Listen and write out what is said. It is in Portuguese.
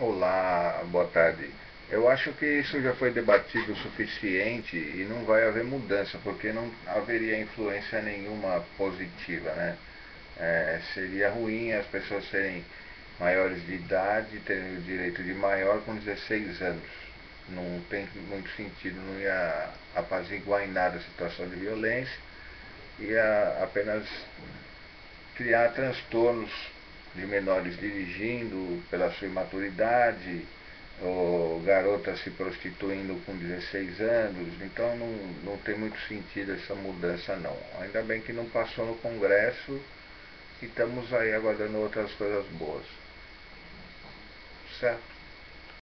Olá, boa tarde. Eu acho que isso já foi debatido o suficiente e não vai haver mudança, porque não haveria influência nenhuma positiva, né? É, seria ruim as pessoas serem maiores de idade, terem o direito de maior com 16 anos. Não tem muito sentido, não ia apaziguar em nada a situação de violência, ia apenas criar transtornos de menores dirigindo pela sua imaturidade, ou garotas se prostituindo com 16 anos, então não, não tem muito sentido essa mudança não. Ainda bem que não passou no Congresso e estamos aí aguardando outras coisas boas. Certo?